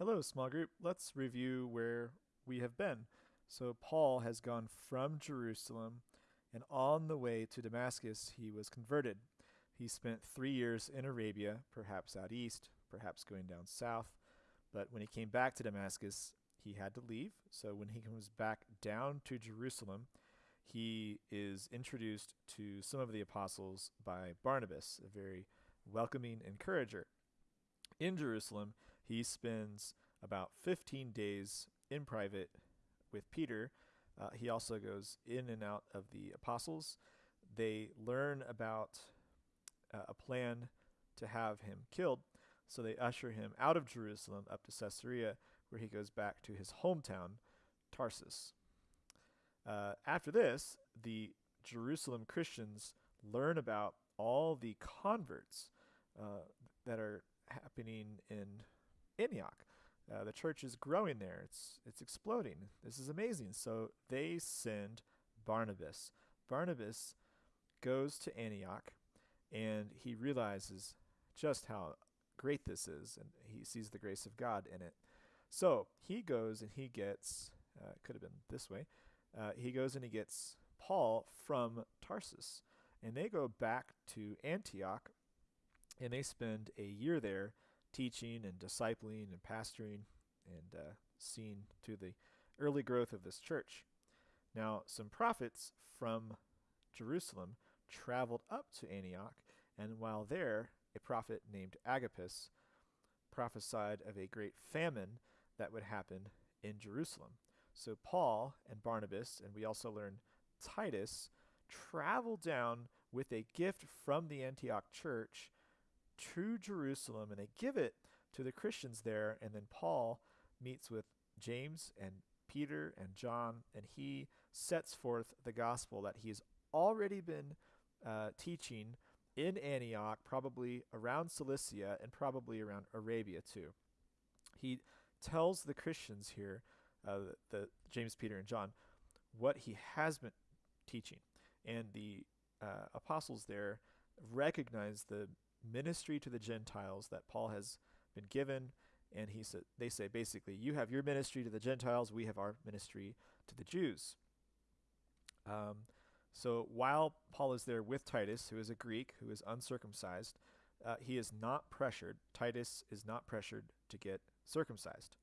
Hello, small group. Let's review where we have been. So, Paul has gone from Jerusalem, and on the way to Damascus, he was converted. He spent three years in Arabia, perhaps out east, perhaps going down south. But when he came back to Damascus, he had to leave. So, when he comes back down to Jerusalem, he is introduced to some of the apostles by Barnabas, a very welcoming encourager in Jerusalem, he spends about 15 days in private with Peter. Uh, he also goes in and out of the apostles. They learn about uh, a plan to have him killed, so they usher him out of Jerusalem up to Caesarea, where he goes back to his hometown, Tarsus. Uh, after this, the Jerusalem Christians learn about all the converts uh, that are happening in Antioch. Uh, the church is growing there. It's it's exploding. This is amazing. So they send Barnabas. Barnabas goes to Antioch, and he realizes just how great this is, and he sees the grace of God in it. So he goes and he gets. Uh, could have been this way. Uh, he goes and he gets Paul from Tarsus, and they go back to Antioch and they spend a year there teaching and discipling and pastoring and uh, seeing to the early growth of this church. Now, some prophets from Jerusalem traveled up to Antioch, and while there, a prophet named Agabus prophesied of a great famine that would happen in Jerusalem. So Paul and Barnabas, and we also learn Titus, travel down with a gift from the Antioch church to Jerusalem and they give it to the Christians there. And then Paul meets with James and Peter and John, and he sets forth the gospel that he's already been uh, teaching in Antioch, probably around Cilicia and probably around Arabia too. He tells the Christians here, uh, the, the James, Peter, and John, what he has been teaching, and the uh, apostles there recognize the ministry to the Gentiles that Paul has been given. And he said, they say basically, you have your ministry to the Gentiles, we have our ministry to the Jews. Um, so while Paul is there with Titus, who is a Greek, who is uncircumcised, uh, he is not pressured. Titus is not pressured to get circumcised.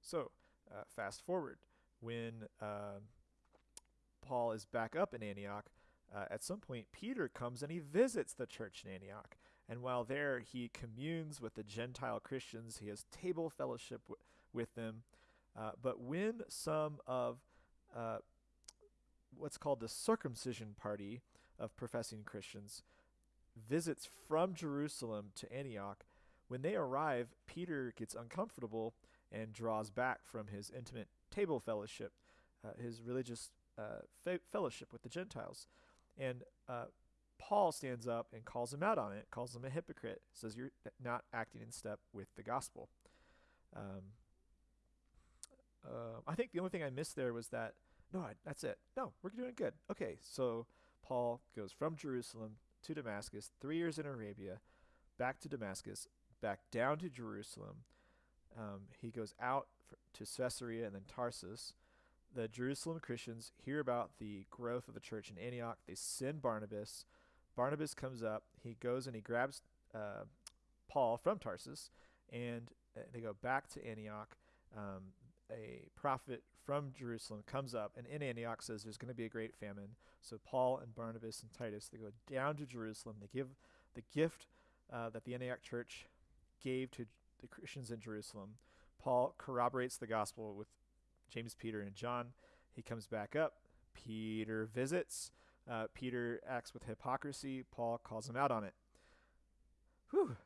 So uh, fast forward, when uh, Paul is back up in Antioch, uh, at some point, Peter comes and he visits the church in Antioch. And while there, he communes with the Gentile Christians. He has table fellowship w- with them. Uh, but when some of uh, what's called the circumcision party of professing Christians visits from Jerusalem to Antioch, when they arrive, Peter gets uncomfortable and draws back from his intimate table fellowship, uh, his religious uh, fe- fellowship with the Gentiles. And uh, Paul stands up and calls him out on it, calls him a hypocrite, says you're not acting in step with the gospel. Um, uh, I think the only thing I missed there was that, no, that's it. No, we're doing good. Okay, so Paul goes from Jerusalem to Damascus, three years in Arabia, back to Damascus, back down to Jerusalem. Um, he goes out for, to Caesarea and then Tarsus the Jerusalem Christians hear about the growth of the church in Antioch. They send Barnabas. Barnabas comes up. He goes and he grabs uh, Paul from Tarsus, and uh, they go back to Antioch. Um, a prophet from Jerusalem comes up, and in Antioch says there's going to be a great famine. So Paul and Barnabas and Titus they go down to Jerusalem. They give the gift uh, that the Antioch church gave to the Christians in Jerusalem. Paul corroborates the gospel with James, Peter, and John. He comes back up. Peter visits. Uh, Peter acts with hypocrisy. Paul calls him out on it. Whew,